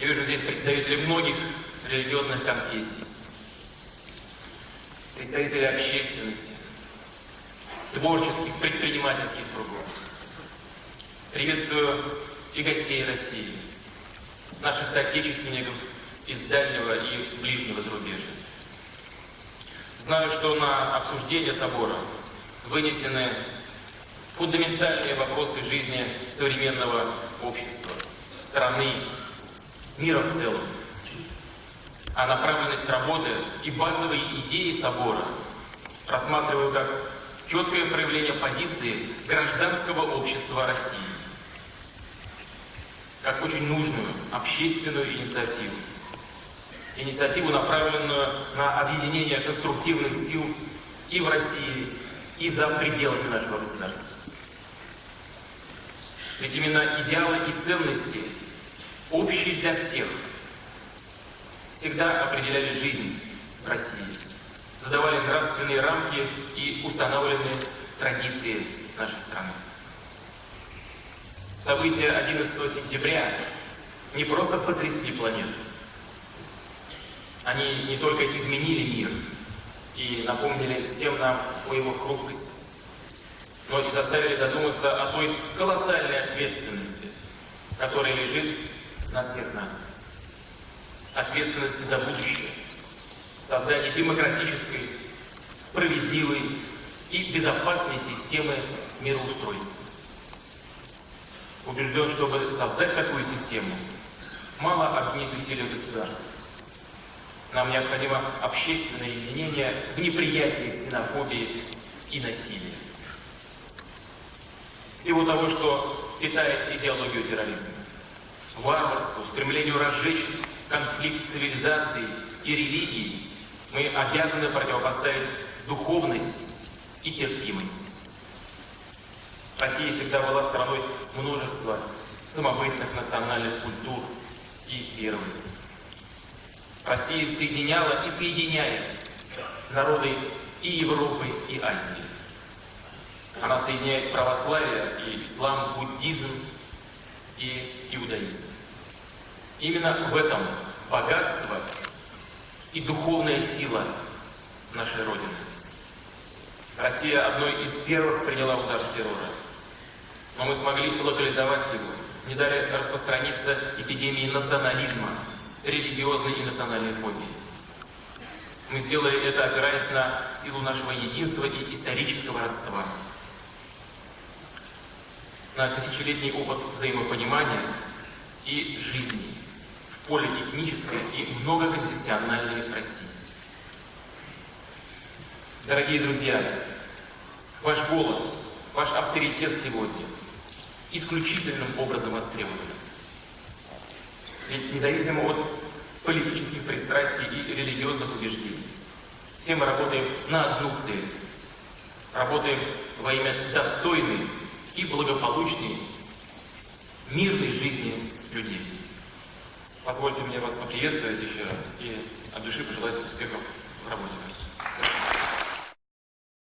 Я вижу здесь представителей многих религиозных конфессий, представителей общественности, творческих, предпринимательских кругов. Приветствую и гостей России, наших соотечественников из дальнего и ближнего зарубежья. Знаю, что на обсуждение собора вынесены фундаментальные вопросы жизни современного общества, страны, мира в целом. А направленность работы и базовые идеи собора рассматриваю как четкое проявление позиции гражданского общества России, как очень нужную общественную инициативу. Инициативу, направленную на объединение конструктивных сил и в России, и за пределами нашего государства. Ведь именно идеалы и ценности, общие для всех, всегда определяли жизнь в России, задавали нравственные рамки и устанавливали традиции нашей страны. События 11 сентября не просто потрясли планету, они не только изменили мир и напомнили всем нам о его хрупкости, но и заставили задуматься о той колоссальной ответственности, которая лежит на всех нас. Ответственности за будущее, создание демократической, справедливой и безопасной системы мироустройства. Убежден, чтобы создать такую систему, мало объединить усилия государства. Нам необходимо общественное единение в неприятии ксенофобии и насилия всего того, что питает идеологию терроризма. Варварству, стремлению разжечь конфликт цивилизации и религии мы обязаны противопоставить духовность и терпимость. Россия всегда была страной множества самобытных национальных культур и верований. Россия соединяла и соединяет народы и Европы, и Азии. Она соединяет православие и ислам, буддизм и иудаизм. Именно в этом богатство и духовная сила нашей Родины. Россия одной из первых приняла удар террора. Но мы смогли локализовать его, не дали распространиться эпидемии национализма, религиозной и национальной фобии. Мы сделали это, опираясь на силу нашего единства и исторического родства на тысячелетний опыт взаимопонимания и жизни в поле этнической и многоконфессиональной России. Дорогие друзья, ваш голос, ваш авторитет сегодня исключительным образом востребован. Ведь независимо от политических пристрастий и религиозных убеждений, все мы работаем на одну цель. Работаем во имя достойной и благополучней, мирной жизни людей. Позвольте мне вас поприветствовать еще раз и от души пожелать успехов в работе.